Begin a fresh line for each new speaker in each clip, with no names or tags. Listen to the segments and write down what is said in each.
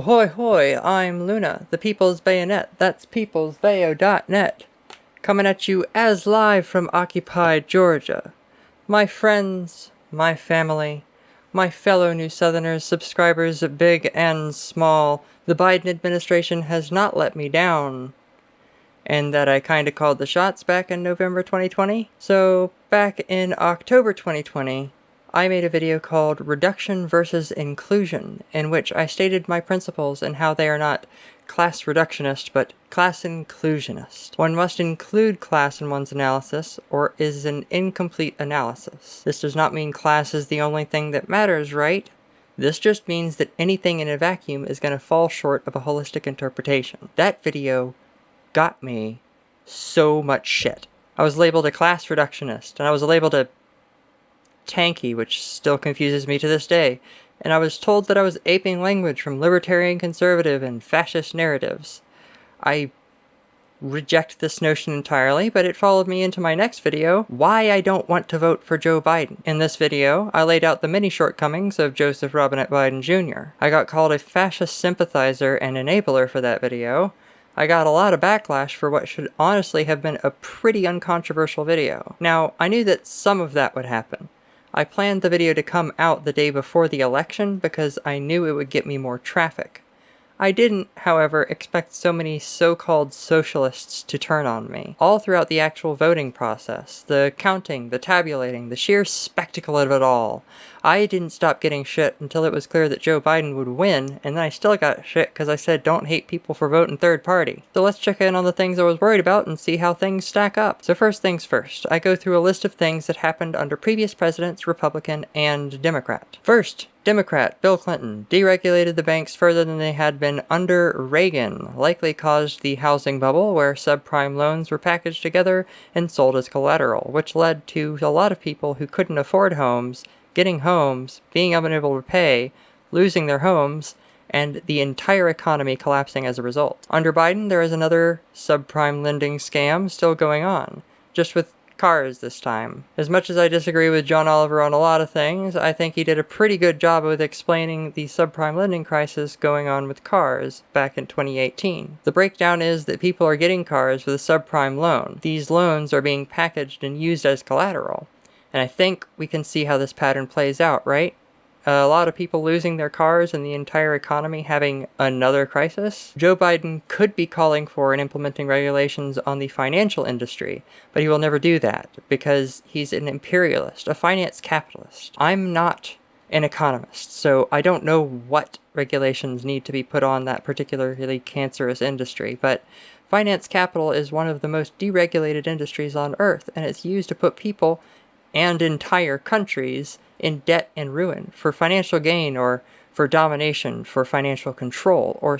Ahoy hoy, I'm Luna, the People's Bayonet, that's peoplesbayo.net, coming at you as live from occupied Georgia. My friends, my family, my fellow New Southerners, subscribers big and small, the Biden administration has not let me down. And that I kinda called the shots back in November 2020. So, back in October 2020, I made a video called Reduction versus Inclusion, in which I stated my principles and how they are not class reductionist, but class inclusionist. One must include class in one's analysis, or is an incomplete analysis. This does not mean class is the only thing that matters, right? This just means that anything in a vacuum is going to fall short of a holistic interpretation. That video got me so much shit. I was labeled a class reductionist, and I was labeled a tankie, which still confuses me to this day, and I was told that I was aping language from libertarian conservative and fascist narratives. I reject this notion entirely, but it followed me into my next video, why I don't want to vote for Joe Biden. In this video, I laid out the many shortcomings of Joseph Robinette Biden Jr. I got called a fascist sympathizer and enabler for that video. I got a lot of backlash for what should honestly have been a pretty uncontroversial video. Now, I knew that some of that would happen. I planned the video to come out the day before the election because I knew it would get me more traffic. I didn't, however, expect so many so-called socialists to turn on me. All throughout the actual voting process, the counting, the tabulating, the sheer spectacle of it all, I didn't stop getting shit until it was clear that Joe Biden would win, and then I still got shit because I said don't hate people for voting third party. So let's check in on the things I was worried about and see how things stack up. So first things first, I go through a list of things that happened under previous presidents, Republican and Democrat. First, Democrat Bill Clinton deregulated the banks further than they had been under Reagan, likely caused the housing bubble where subprime loans were packaged together and sold as collateral, which led to a lot of people who couldn't afford homes getting homes, being unable to pay, losing their homes, and the entire economy collapsing as a result. Under Biden, there is another subprime lending scam still going on, just with cars this time. As much as I disagree with John Oliver on a lot of things, I think he did a pretty good job with explaining the subprime lending crisis going on with cars back in 2018. The breakdown is that people are getting cars with a subprime loan. These loans are being packaged and used as collateral. And I think we can see how this pattern plays out, right? A lot of people losing their cars and the entire economy having another crisis. Joe Biden could be calling for and implementing regulations on the financial industry, but he will never do that because he's an imperialist, a finance capitalist. I'm not an economist, so I don't know what regulations need to be put on that particularly cancerous industry, but finance capital is one of the most deregulated industries on earth, and it's used to put people and entire countries in debt and ruin for financial gain or for domination, for financial control, or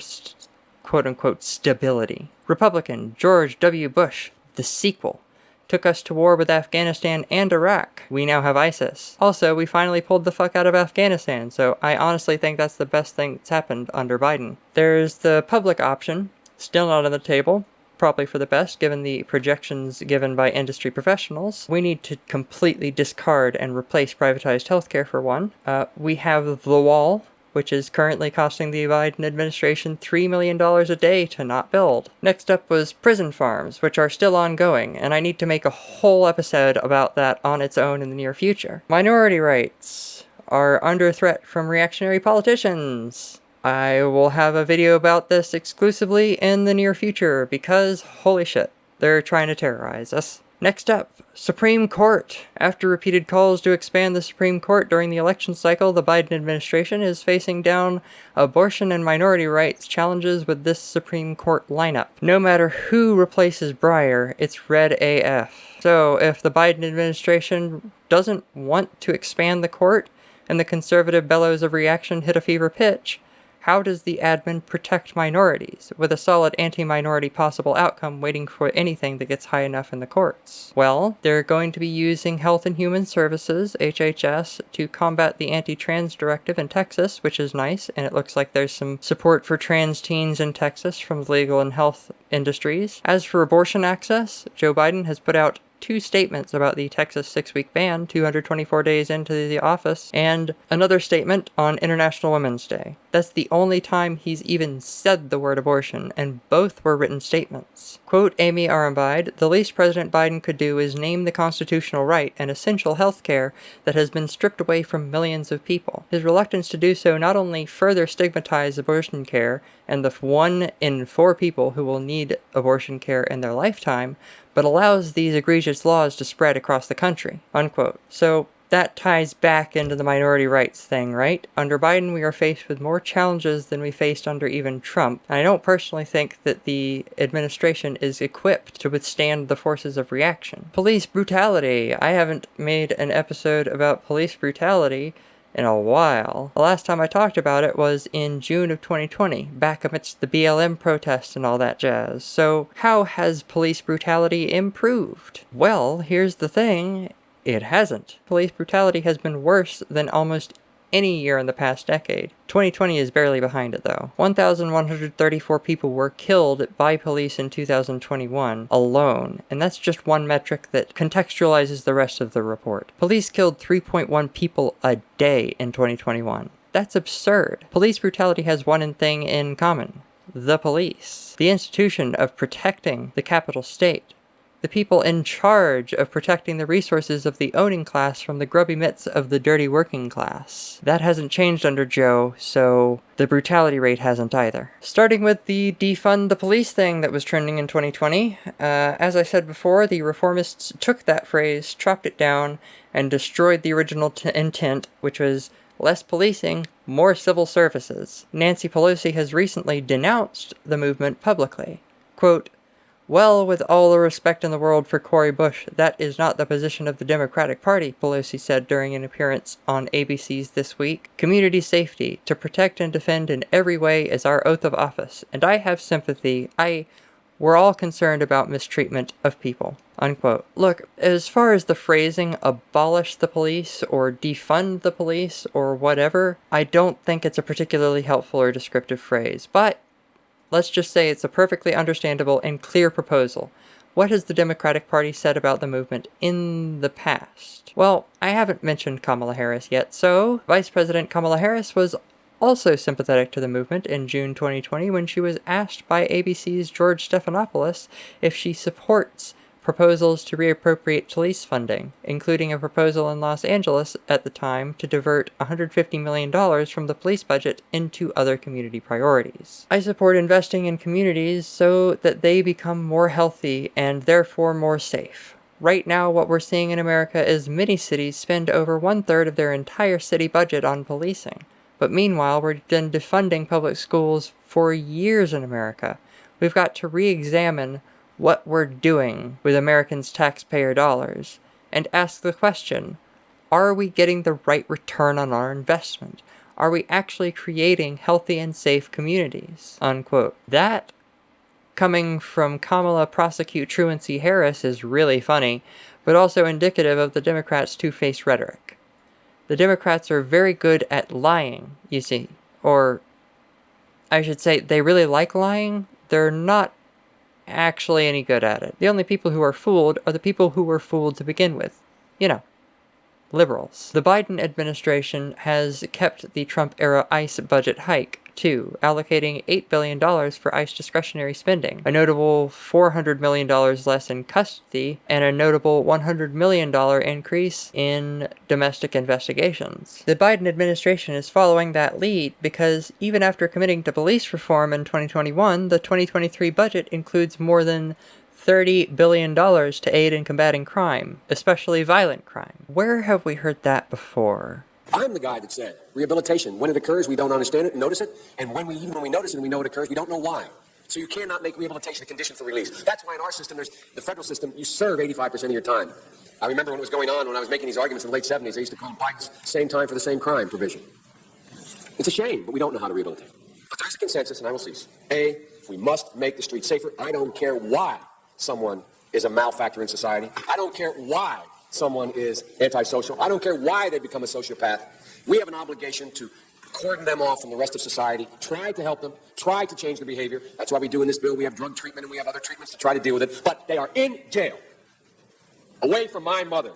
quote unquote stability. Republican George W. Bush, the sequel, took us to war with Afghanistan and Iraq. We now have ISIS. Also, we finally pulled the fuck out of Afghanistan, so I honestly think that's the best thing that's happened under Biden. There's the public option, still not on the table, probably for the best given the projections given by industry professionals. We need to completely discard and replace privatized healthcare for one. Uh, we have the wall, which is currently costing the Biden administration $3 million a day to not build. Next up was prison farms, which are still ongoing, and I need to make a whole episode about that on its own in the near future. Minority rights are under threat from reactionary politicians. I will have a video about this exclusively in the near future because holy shit, they're trying to terrorize us. Next up, Supreme Court. After repeated calls to expand the Supreme Court during the election cycle, the Biden administration is facing down abortion and minority rights challenges with this Supreme Court lineup. No matter who replaces Breyer, it's red AF. So if the Biden administration doesn't want to expand the court, and the conservative bellows of reaction hit a fever pitch, how does the admin protect minorities, with a solid anti-minority possible outcome waiting for anything that gets high enough in the courts? Well, they're going to be using Health and Human Services, HHS, to combat the anti-trans directive in Texas, which is nice, and it looks like there's some support for trans teens in Texas from the legal and health industries. As for abortion access, Joe Biden has put out two statements about the Texas six-week ban 224 days into the office, and another statement on International Women's Day. That's the only time he's even said the word abortion, and both were written statements. Quote Amy Arambide, the least President Biden could do is name the constitutional right and essential health care that has been stripped away from millions of people. His reluctance to do so not only further stigmatizes abortion care and the one in four people who will need abortion care in their lifetime, but allows these egregious laws to spread across the country. Unquote. So that ties back into the minority rights thing, right? Under Biden, we are faced with more challenges than we faced under even Trump. And I don't personally think that the administration is equipped to withstand the forces of reaction. Police brutality. I haven't made an episode about police brutality in a while. The last time I talked about it was in June of 2020, back amidst the BLM protests and all that jazz. So how has police brutality improved? Well, here's the thing, it hasn't. Police brutality has been worse than almost any year in the past decade. 2020 is barely behind it though. 1,134 people were killed by police in 2021 alone, and that's just one metric that contextualizes the rest of the report. Police killed 3.1 people a day in 2021. That's absurd. Police brutality has one thing in common. The police. The institution of protecting the capital state the people in charge of protecting the resources of the owning class from the grubby mitts of the dirty working class. That hasn't changed under Joe, so the brutality rate hasn't either. Starting with the defund the police thing that was trending in 2020, uh, as I said before, the reformists took that phrase, chopped it down, and destroyed the original intent, which was less policing, more civil services. Nancy Pelosi has recently denounced the movement publicly. Quote, well, with all the respect in the world for Cori Bush, that is not the position of the Democratic Party, Pelosi said during an appearance on ABC's This Week. Community safety, to protect and defend in every way is our oath of office, and I have sympathy. I... We're all concerned about mistreatment of people. Unquote. Look, as far as the phrasing abolish the police or defund the police or whatever, I don't think it's a particularly helpful or descriptive phrase, but Let's just say it's a perfectly understandable and clear proposal. What has the Democratic Party said about the movement in the past? Well, I haven't mentioned Kamala Harris yet, so Vice President Kamala Harris was also sympathetic to the movement in June 2020 when she was asked by ABC's George Stephanopoulos if she supports proposals to reappropriate police funding, including a proposal in Los Angeles at the time to divert $150 million from the police budget into other community priorities. I support investing in communities so that they become more healthy and therefore more safe. Right now, what we're seeing in America is many cities spend over one-third of their entire city budget on policing. But meanwhile, we've been defunding public schools for years in America. We've got to re-examine what we're doing with Americans' taxpayer dollars and ask the question, are we getting the right return on our investment? Are we actually creating healthy and safe communities? Unquote. That, coming from Kamala prosecute Truancy Harris, is really funny, but also indicative of the Democrats' two-faced rhetoric. The Democrats are very good at lying, you see. Or, I should say, they really like lying. They're not actually any good at it. The only people who are fooled are the people who were fooled to begin with. You know, liberals. The Biden administration has kept the Trump-era ICE budget hike too, allocating $8 billion for ICE discretionary spending, a notable $400 million less in custody, and a notable $100 million increase in domestic investigations. The Biden administration is following that lead because even after committing to police reform in 2021, the 2023 budget includes more than $30 billion to aid in combating crime, especially violent crime. Where have we heard that before?
I'm the guy that said rehabilitation, when it occurs, we don't understand it, notice it, and when we, even when we notice it and we know it occurs, we don't know why. So you cannot make rehabilitation a condition for release. That's why in our system, there's the federal system, you serve 85% of your time. I remember when it was going on, when I was making these arguments in the late 70s, I used to call Biden's same time for the same crime provision. It's a shame, but we don't know how to rehabilitate. But there's a consensus, and I will cease. A, we must make the streets safer. I don't care why someone is a malfactor in society. I don't care why someone is antisocial. I don't care why they become a sociopath. We have an obligation to cordon them off from the rest of society, try to help them, try to change their behavior. That's why we do in this bill. We have drug treatment and we have other treatments to try to deal with it. But they are in jail, away from my mother,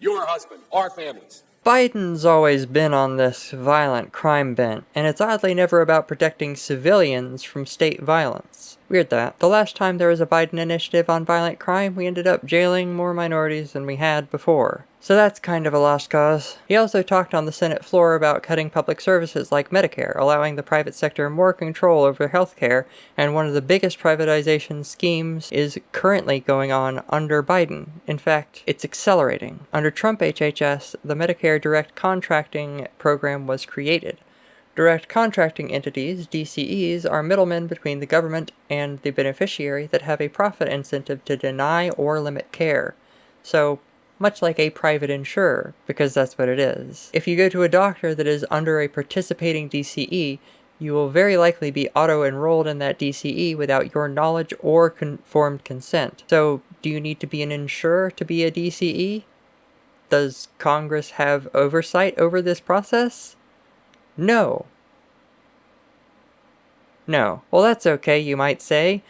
your husband, our families.
Biden's always been on this violent crime bent, and it's oddly never about protecting civilians from state violence. Weird that. The last time there was a Biden initiative on violent crime, we ended up jailing more minorities than we had before. So that's kind of a lost cause. He also talked on the Senate floor about cutting public services like Medicare, allowing the private sector more control over healthcare, and one of the biggest privatization schemes is currently going on under Biden. In fact, it's accelerating. Under Trump HHS, the Medicare Direct Contracting Program was created. Direct contracting entities, DCEs, are middlemen between the government and the beneficiary that have a profit incentive to deny or limit care. So, much like a private insurer, because that's what it is. If you go to a doctor that is under a participating DCE, you will very likely be auto-enrolled in that DCE without your knowledge or conformed consent. So, do you need to be an insurer to be a DCE? Does Congress have oversight over this process? No. No. Well, that's okay, you might say.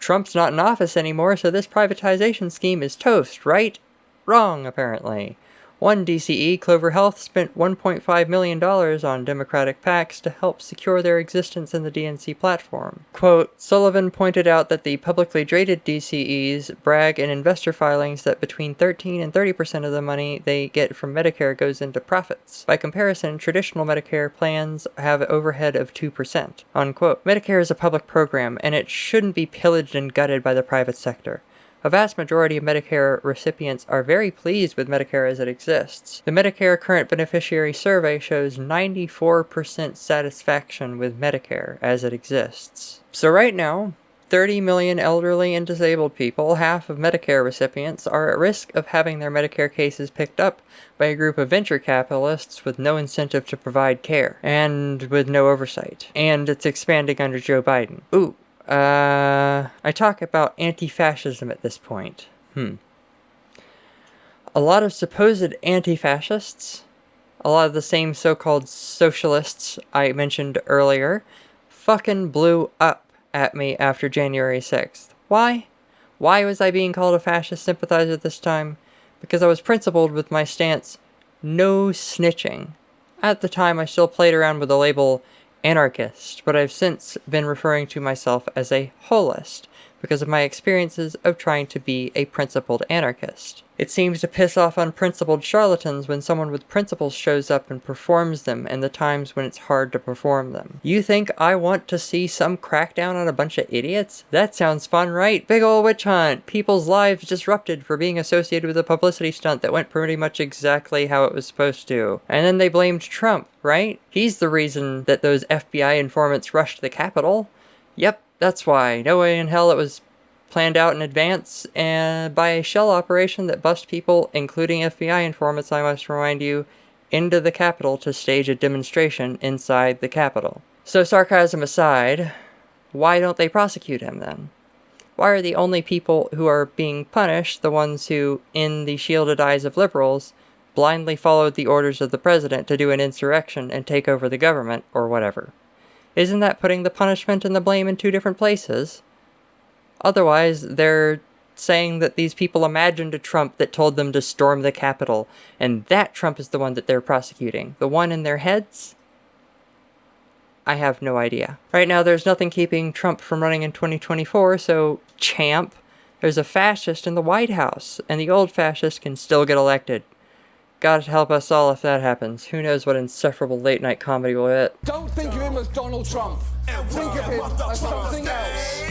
Trump's not in office anymore, so this privatization scheme is toast, right? Wrong, apparently. One DCE, Clover Health, spent $1.5 million on Democratic PACs to help secure their existence in the DNC platform. Quote, Sullivan pointed out that the publicly traded DCEs brag in investor filings that between 13 and 30% of the money they get from Medicare goes into profits. By comparison, traditional Medicare plans have overhead of 2%. Unquote. Medicare is a public program, and it shouldn't be pillaged and gutted by the private sector. A vast majority of Medicare recipients are very pleased with Medicare as it exists. The Medicare Current Beneficiary Survey shows 94% satisfaction with Medicare as it exists. So right now, 30 million elderly and disabled people, half of Medicare recipients, are at risk of having their Medicare cases picked up by a group of venture capitalists with no incentive to provide care, and with no oversight. And it's expanding under Joe Biden. Ooh, uh, I talk about anti-fascism at this point. Hmm. A lot of supposed anti-fascists, a lot of the same so-called socialists I mentioned earlier, fucking blew up at me after January 6th. Why? Why was I being called a fascist sympathizer this time? Because I was principled with my stance, no snitching. At the time, I still played around with the label anarchist, but I've since been referring to myself as a holist because of my experiences of trying to be a principled anarchist. It seems to piss off unprincipled charlatans when someone with principles shows up and performs them in the times when it's hard to perform them. You think I want to see some crackdown on a bunch of idiots? That sounds fun, right? Big ol' witch hunt! People's lives disrupted for being associated with a publicity stunt that went pretty much exactly how it was supposed to. And then they blamed Trump, right? He's the reason that those FBI informants rushed the Capitol. Yep, that's why. No way in hell it was planned out in advance and by a shell operation that bust people, including FBI informants, I must remind you, into the Capitol to stage a demonstration inside the Capitol. So sarcasm aside, why don't they prosecute him then? Why are the only people who are being punished the ones who, in the shielded eyes of liberals, blindly followed the orders of the president to do an insurrection and take over the government, or whatever? Isn't that putting the punishment and the blame in two different places? Otherwise, they're saying that these people imagined a Trump that told them to storm the Capitol, and that Trump is the one that they're prosecuting. The one in their heads? I have no idea. Right now, there's nothing keeping Trump from running in 2024, so champ, there's a fascist in the White House, and the old fascist can still get elected. God help us all if that happens. Who knows what insufferable late night comedy will hit.
Don't think of him as Donald Trump. Think of him as something else.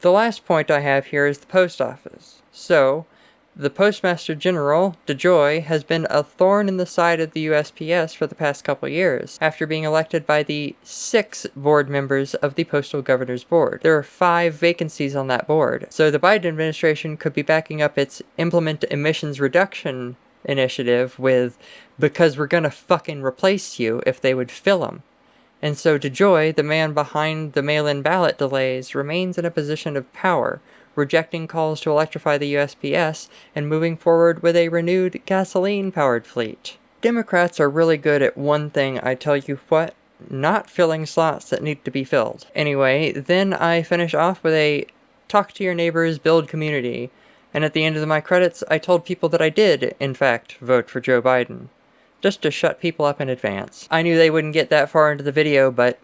The last point I have here is the post office. So, the Postmaster General, DeJoy, has been a thorn in the side of the USPS for the past couple years, after being elected by the six board members of the Postal Governor's Board. There are five vacancies on that board, so the Biden administration could be backing up its Implement Emissions Reduction initiative with, because we're gonna fucking replace you if they would fill them. And so DeJoy, the man behind the mail-in ballot delays, remains in a position of power, rejecting calls to electrify the USPS and moving forward with a renewed gasoline-powered fleet. Democrats are really good at one thing, I tell you what, not filling slots that need to be filled. Anyway, then I finish off with a talk to your neighbors, build community. And at the end of my credits, I told people that I did, in fact, vote for Joe Biden. Just to shut people up in advance. I knew they wouldn't get that far into the video, but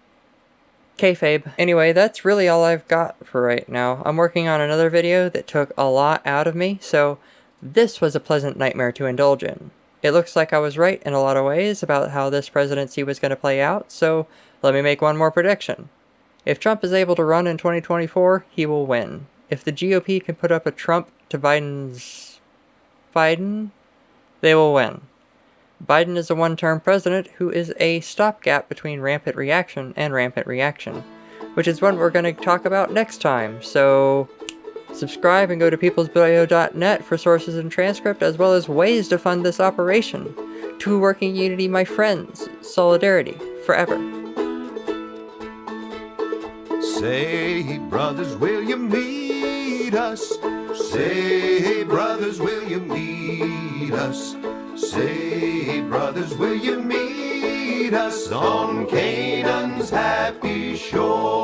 kayfabe. Anyway, that's really all I've got for right now. I'm working on another video that took a lot out of me, so this was a pleasant nightmare to indulge in. It looks like I was right in a lot of ways about how this presidency was going to play out, so let me make one more prediction. If Trump is able to run in 2024, he will win. If the GOP can put up a Trump to Biden's Biden, they will win. Biden is a one-term president who is a stopgap between rampant reaction and rampant reaction, which is what we're going to talk about next time, so subscribe and go to peoplesbayo.net for sources and transcript as well as ways to fund this operation. To working unity, my friends, solidarity, forever.
Say, brothers, will you meet us. Say, hey, brothers, will you meet us? Say, hey, brothers, will you meet us on Canaan's happy shore?